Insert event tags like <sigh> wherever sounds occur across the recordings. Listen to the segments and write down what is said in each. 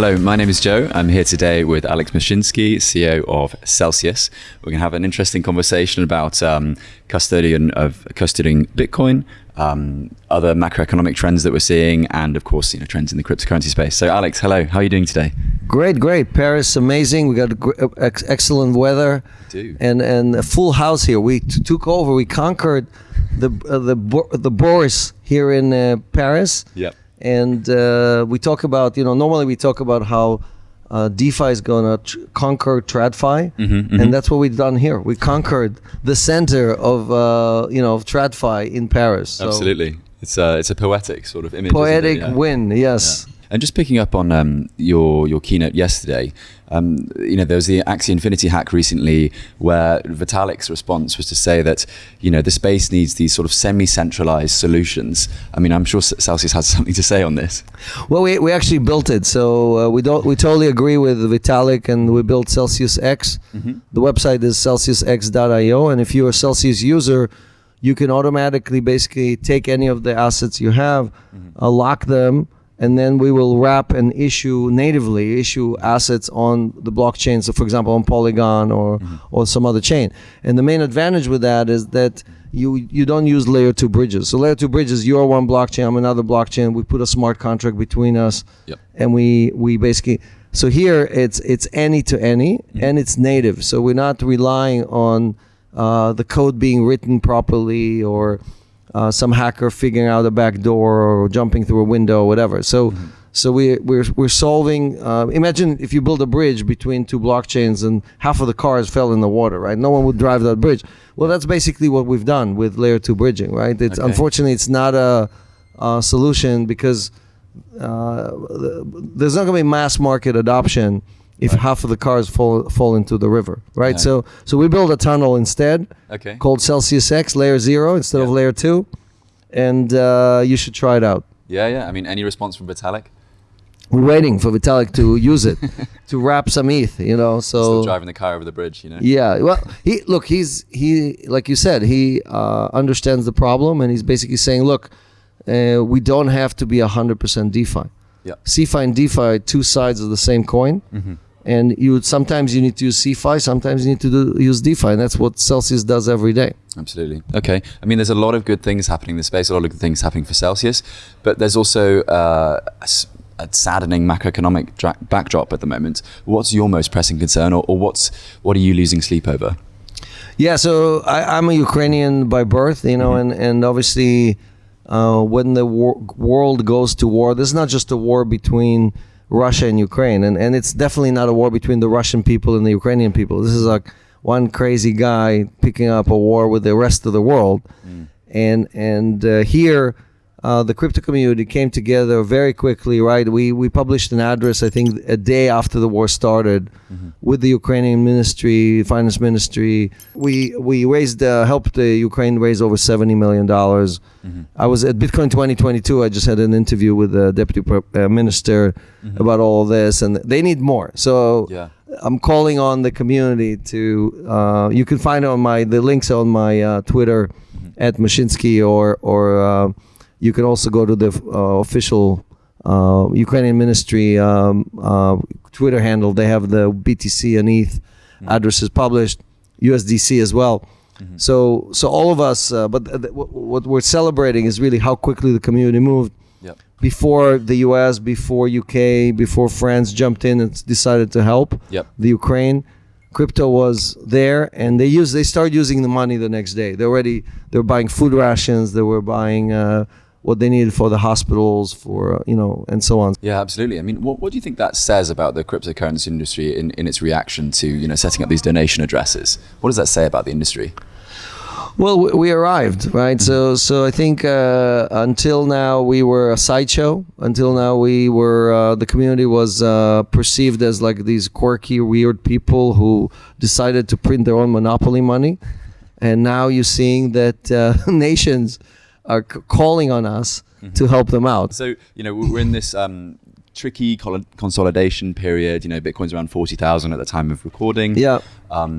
Hello, my name is Joe. I'm here today with Alex Mashinsky, CEO of Celsius. We're going to have an interesting conversation about um, custodian of custodying Bitcoin, um, other macroeconomic trends that we're seeing, and of course, you know, trends in the cryptocurrency space. So, Alex, hello. How are you doing today? Great, great. Paris, amazing. We got ex- excellent weather, do. and and a full house here. We t- took over. We conquered the uh, the Bo- the Bourse here in uh, Paris. Yep. And uh, we talk about you know normally we talk about how uh, DeFi is gonna tr- conquer TradFi, Mm-hmm, and that's what we've done here. We conquered the center of uh, you know of TradFi in Paris. So Absolutely. It's a, it's a poetic sort of image. poetic Yeah. win. Yes. And just picking up on um, your your keynote yesterday, um, you know there was the Axie Infinity hack recently, where Vitalik's response was to say that you know the space needs these sort of semi-centralized solutions. I mean, I'm sure Celsius has <laughs> something to say on this. Well, we, we actually built it, so uh, we don't we totally agree with Vitalik, and we built Celsius X. The website is celsiusx.io, and if you're a Celsius user, you can automatically basically take any of the assets you have, uh, lock them, and then we will wrap and issue natively issue assets on the blockchain. So, for example, on Polygon or or some other chain. And the main advantage with that is that you you don't use layer two bridges. So layer two bridges, you're one blockchain, I'm another blockchain. We put a smart contract between us, Yep. and we we basically. So here it's it's any to any, and it's native. So we're not relying on uh, the code being written properly or uh, some hacker figuring out a back door or jumping through a window or whatever. So so we we're we're solving. Uh, imagine if you build a bridge between two blockchains and half of the cars fell in the water, right? No one would drive that bridge. Well, that's basically what we've done with layer two bridging, right? It's Okay. unfortunately it's not a, a solution because uh, there's not going to be mass market adoption if half of the cars fall fall into the river, right? Yeah. So so we build a tunnel instead Okay. called Celsius X layer zero instead of layer two, and uh, you should try it out. Yeah, yeah. I mean, any response from Vitalik? We're waiting for Vitalik to use it <laughs> to wrap some ETH, you know. Still So driving the car over the bridge, you know. yeah, well, he look, he's he like you said, he uh, understands the problem, and he's basically saying, look, uh, we don't have to be hundred percent DeFi. Yeah. CeFi and DeFi are two sides of the same coin. Mm-hmm. And you would, sometimes you need to use CeFi, sometimes you need to do, use DeFi, and that's what Celsius does every day. Absolutely. Okay. I mean, there's a lot of good things happening in the space, a lot of good things happening for Celsius, but there's also uh, a, a saddening macroeconomic dra- backdrop at the moment. What's your most pressing concern, or, or what's what are you losing sleep over? Yeah, so I, I'm a Ukrainian by birth, you know, and and obviously, uh, when the wor- world goes to war, this is not just a war between Russia and Ukraine, and and it's definitely not a war between the Russian people and the Ukrainian people. This is like one crazy guy picking up a war with the rest of the world, and and uh, here. Uh, the crypto community came together very quickly, right? We we published an address, I think, a day after the war started, with the Ukrainian ministry, finance ministry. We we raised uh, helped the Ukraine raise over seventy million dollars. I was at Bitcoin 2022. I just had an interview with the deputy uh, minister about all this, and they need more. So Yeah. I'm calling on the community to. Uh, you can find it on my the links on my uh, Twitter at Mashinsky or or uh, you could also go to the uh, official uh, Ukrainian ministry um, uh, Twitter handle. They have the BTC and ETH addresses published, USDC as well. So so all of us, uh, but what we're celebrating is really how quickly the community moved Yep. before the US, before UK, before France jumped in and decided to help Yep. the Ukraine. Crypto was there, and they use they started using the money the next day. They already they were buying food rations. They were buying uh, what they needed for the hospitals, for you know, and so on. Yeah, absolutely. I mean, what, what do you think that says about the cryptocurrency industry in, in its reaction to you know setting up these donation addresses? What does that say about the industry? Well, we- we arrived, right? So, so I think uh, until now we were a sideshow. Until now we were uh, the community was uh, perceived as like these quirky, weird people who decided to print their own monopoly money, and now you're seeing that uh, <laughs> nations are c- calling on us to help them out. So you know we're in this um, tricky consolidation period. You know, Bitcoin's around forty thousand at the time of recording. Yeah. Um,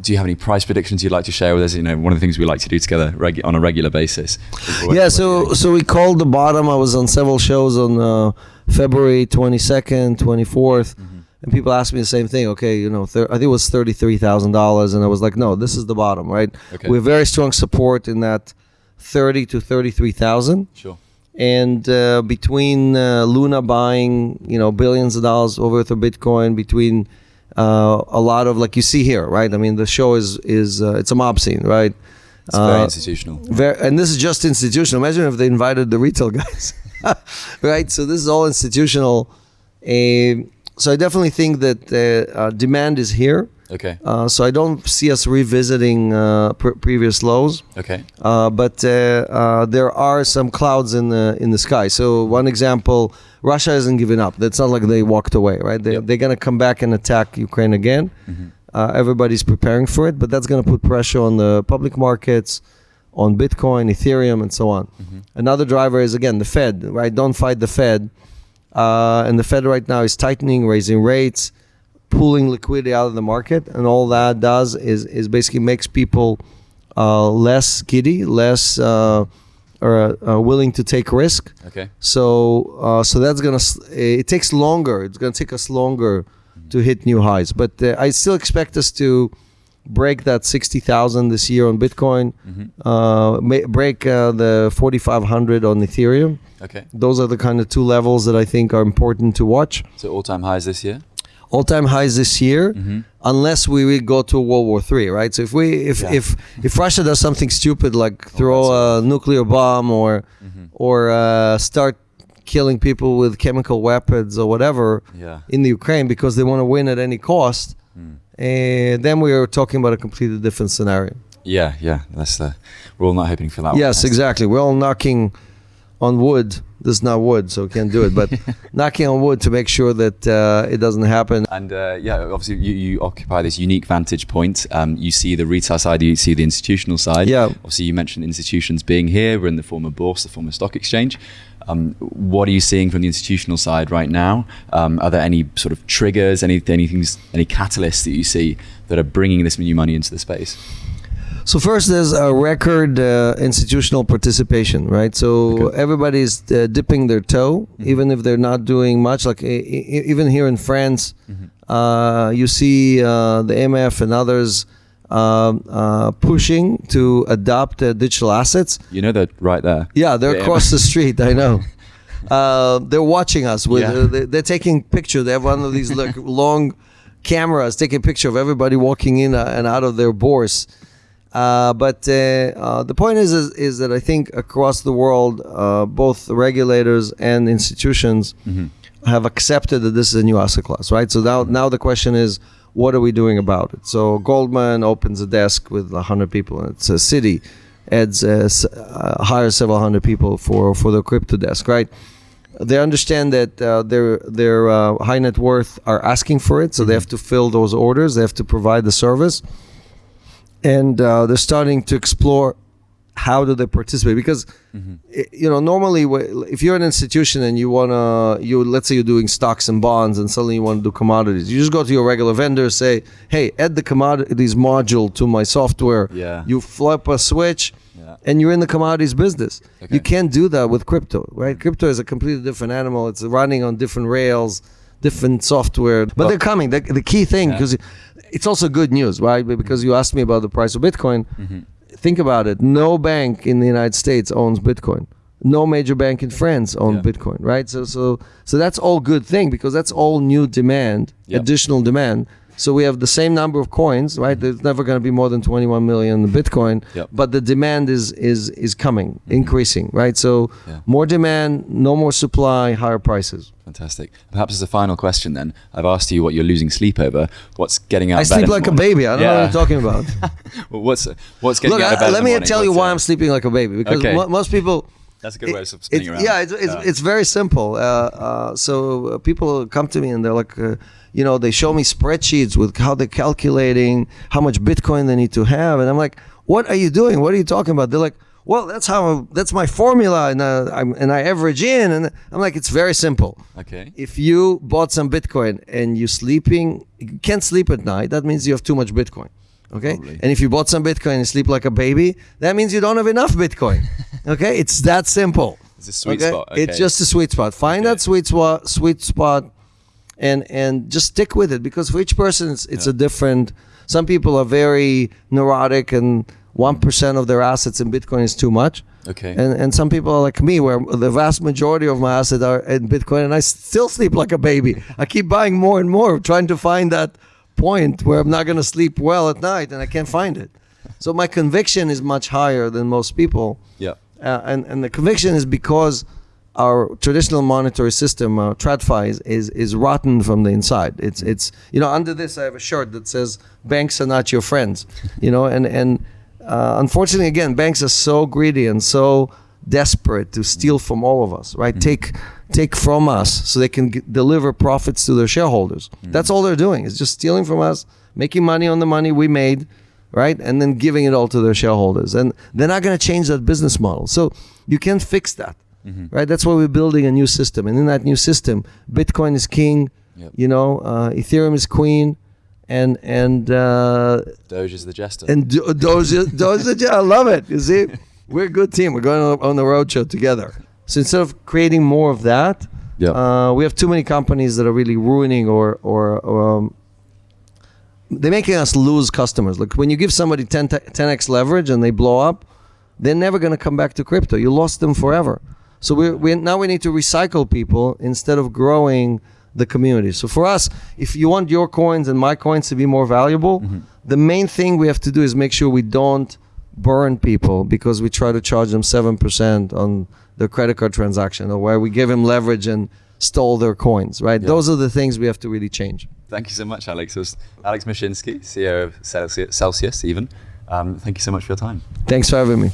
do you have any price predictions you'd like to share with us? You know, one of the things we like to do together regu- on a regular basis. yeah so so we called the bottom i was on several shows on uh, February 22nd, 24th. And people ask me the same thing. Okay, you know, thir- I think it was thirty-three thousand dollars, and I was like, no, this is the bottom, right? Okay. We have very strong support in that thirty to thirty-three thousand Sure. and uh, between uh, Luna buying, you know, billions of dollars worth of Bitcoin, between uh, a lot of like you see here, right? I mean, the show is is uh, it's a mob scene, right? It's very Uh, institutional. Very, and this is just institutional. Imagine if they invited the retail guys, <laughs> right? So this is all institutional. Uh, so I definitely think that demand is here. Okay. Uh, so I don't see us revisiting uh, pr- previous lows. Okay. Uh, but uh, uh, there are some clouds in the in the sky. So one example, Russia hasn't given up. That's not like they walked away, right? They, Yep. They're gonna come back and attack Ukraine again. Uh, everybody's preparing for it, but that's gonna put pressure on the public markets, on Bitcoin, Ethereum, and so on. Another driver is again the Fed, right? Don't fight the Fed. Uh, and the Fed right now is tightening, raising rates, pulling liquidity out of the market, and all that does is is basically makes people uh, less giddy, less uh, or uh, willing to take risk. Okay. So uh, so that's gonna s- it takes longer. It's gonna take us longer to hit new highs, but uh, I still expect us to break that sixty thousand this year on Bitcoin, uh, ma- break uh, the forty five hundred on Ethereum. Okay. Those are the kind of two levels that I think are important to watch. So all-time highs this year. All-time highs this year, Mm-hmm. unless we will go to World War Three, right? So if we, if Yeah. if if Russia does something stupid like throw a nuclear bomb or Mm-hmm. or uh, start killing people with chemical weapons or whatever Yeah. in the Ukraine because they want to win at any cost, Hmm. and then we are talking about a completely different scenario. Yeah. Yeah. That's uh, we're all not hoping for that. Yes, one. exactly. We're all knocking on wood. This is not wood, so we can't do it. But <laughs> knocking on wood to make sure that uh, it doesn't happen. And uh, yeah, obviously you, you occupy this unique vantage point. Um, you see the retail side, you see the institutional side. Yeah. Obviously, you mentioned institutions being here. We're in the former bourse, the former stock exchange. Um, what are you seeing from the institutional side right now? Um, are there any sort of triggers, any anything, any catalysts that you see that are bringing this new money into the space? So first, there's a record uh, institutional participation, right? So Okay. everybody's uh, dipping their toe, even if they're not doing much. Like even here in France, uh, you see uh, the MF and others um, uh, pushing to adopt uh, digital assets. You know that right there. Yeah, they're Yeah. across the street. I know. <laughs> Uh, they're watching us. With Yeah. uh, they- they're taking pictures. They have one of these like <laughs> long cameras taking picture of everybody walking in uh, and out of their bourse. Uh, but uh, uh, the point is, is, is that I think across the world, uh, both regulators and institutions have accepted that this is a new asset class, right? So now, now the question is, what are we doing about it? So Goldman opens a desk with hundred people, and it's a city adds uh, uh, hires several hundred people for for the crypto desk, right? They understand that uh, their their uh, high net worth are asking for it, so they have to fill those orders. They have to provide the service, and uh, they're starting to explore how do they participate because i- you know normally if you're an institution and you want to you let's say you're doing stocks and bonds and suddenly you want to do commodities you just go to your regular vendor say hey add the commodities module to my software Yeah. you flip a switch Yeah. and you're in the commodities business Okay. you can't do that with crypto right crypto is a completely different animal it's running on different rails different software but Well- they're coming the, the key thing Yeah. because it's also good news right because you asked me about the price of bitcoin Mm-hmm. think about it no bank in the united states owns bitcoin no major bank in france owns Yeah. bitcoin right so so so that's all good thing because that's all new demand Yep. additional demand so we have the same number of coins right there's never going to be more than 21 million bitcoin Yep. but the demand is is is coming increasing right so Yeah. more demand no more supply higher prices Fantastic. Perhaps as a final question, then, I've asked you what you're losing sleep over. What's getting out? i of bed sleep like a baby i don't know what Yeah. you're talking about <laughs> Well, what's what's getting look out of bed I, let me tell you why uh, i'm sleeping like a baby because Okay. mo- most people That's a good way of It- spinning it's- around. Yeah, it's, it's, it's very simple. Uh, uh, so uh, people come to me and they're like, uh, you know, they show me spreadsheets with how they're calculating how much Bitcoin they need to have, and I'm like, what are you doing? What are you talking about? They're like, well, that's how that's my formula, and uh, I'm, and I average in, and I'm like, it's very simple. okay. If you bought some Bitcoin and you're sleeping, you can't sleep at night, that means you have too much Bitcoin. Okay. Probably. And if you bought some Bitcoin and sleep like a baby, that means you don't have enough Bitcoin. <laughs> okay. It's that simple. It's a sweet spot. It's just a sweet spot. Find Okay. that sweet spot, sweet spot, and and just stick with it because for each person it's, it's Yeah. a different. Some people are very neurotic, and one percent of their assets in Bitcoin is too much. Okay. And and some people are like me, where the vast majority of my assets are in Bitcoin, and I still sleep like a baby. I keep buying more and more, trying to find that point where I'm not going to sleep well at night, and I can't find it. So my conviction is much higher than most people yeah. uh, and and the conviction is because our traditional monetary system, uh, TradFi, is, is is rotten from the inside. It's it's you know under this I have a shirt that says banks are not your friends, you know, and and uh, unfortunately again banks are so greedy and so desperate to steal from all of us, right? Take take from us so they can g- deliver profits to their shareholders. That's all they're doing is just stealing from us, making money on the money we made right? And then giving it all to their shareholders. And they're not going to change that business model. So you can't fix that, right? That's why we're building a new system. And in that new system, Bitcoin is king, Yep. you know, uh, Ethereum is queen, and and uh, Doge is the jester. and do- those those I love it. You see, <laughs> we're a good team. We're going on- the road show together. So instead of creating more of that, Yeah. uh, we have too many companies that are really ruining or or, or um, they're making us lose customers. Like when you give somebody 10 10x leverage and they blow up, they're never going to come back to crypto. You lost them forever. So we we now we need to recycle people instead of growing the community. So for us, if you want your coins and my coins to be more valuable, the main thing we have to do is make sure we don't burn people because we try to charge them 7% on their credit card transaction or where we give them leverage and stole their coins, right? Yeah. Those are the things we have to really change. Thank you so much, Alex. It was Alex Mashinsky, CEO of Celsius, Celsius even. Um, thank you so much for your time. Thanks for having me.